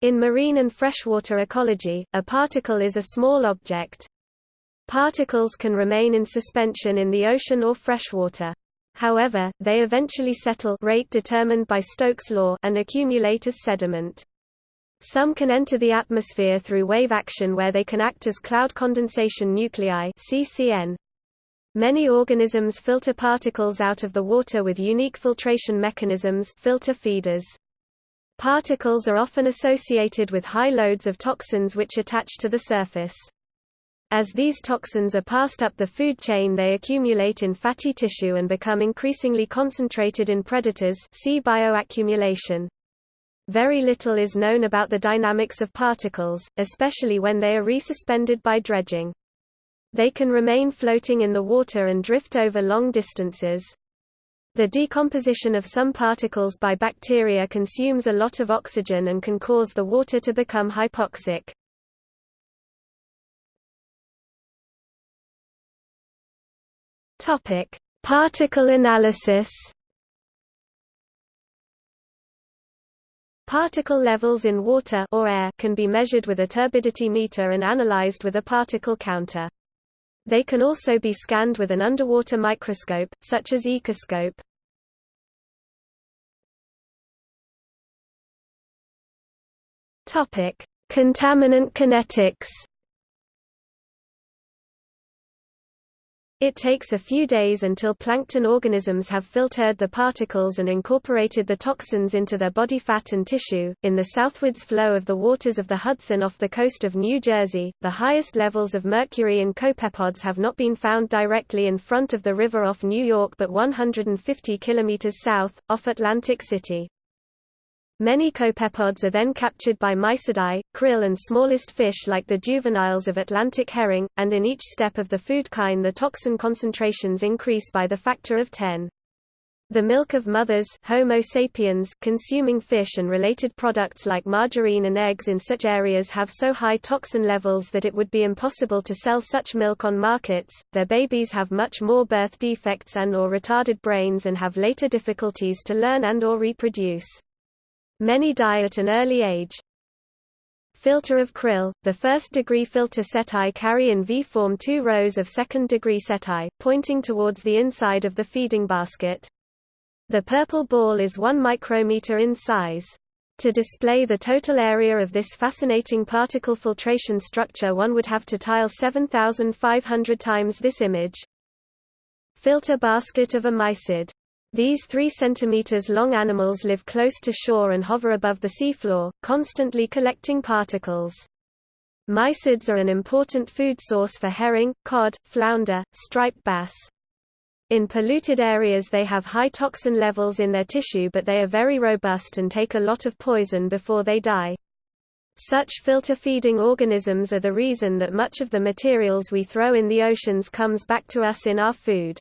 In marine and freshwater ecology, a particle is a small object. Particles can remain in suspension in the ocean or freshwater. However, they eventually settle rate determined by Stokes' law and accumulate as sediment. Some can enter the atmosphere through wave action where they can act as cloud condensation nuclei CCN. Many organisms filter particles out of the water with unique filtration mechanisms filter feeders. Particles are often associated with high loads of toxins which attach to the surface. As these toxins are passed up the food chain they accumulate in fatty tissue and become increasingly concentrated in predators see bioaccumulation. Very little is known about the dynamics of particles, especially when they are resuspended by dredging. They can remain floating in the water and drift over long distances. The decomposition of some particles by bacteria consumes a lot of oxygen and can cause the water to become hypoxic. Topic: Particle analysis. Particle levels in water or air can be measured with a turbidity meter and analyzed with a particle counter. They can also be scanned with an underwater microscope, such as Ecoscope. Topic: Contaminant kinetics. It takes a few days until plankton organisms have filtered the particles and incorporated the toxins into their body fat and tissue. In the southwards flow of the waters of the Hudson off the coast of New Jersey, the highest levels of mercury in copepods have not been found directly in front of the river off New York but 150 kilometers south, off Atlantic City. Many copepods are then captured by mysidae, krill and smallest fish like the juveniles of Atlantic herring, and in each step of the food chain the toxin concentrations increase by the factor of 10. The milk of mothers Homo sapiens consuming fish and related products like margarine and eggs in such areas have so high toxin levels that it would be impossible to sell such milk on markets. Their babies have much more birth defects and or retarded brains and have later difficulties to learn and or reproduce. Many die at an early age. Filter of krill, the first-degree filter setae carry in V-form two rows of second-degree setae, pointing towards the inside of the feeding basket. The purple ball is 1 micrometer in size. To display the total area of this fascinating particle filtration structure one would have to tile 7,500 times this image. Filter basket of a mysid these 3 cm long animals live close to shore and hover above the seafloor, constantly collecting particles. Mysids are an important food source for herring, cod, flounder, striped bass. In polluted areas they have high toxin levels in their tissue but they are very robust and take a lot of poison before they die. Such filter-feeding organisms are the reason that much of the materials we throw in the oceans comes back to us in our food.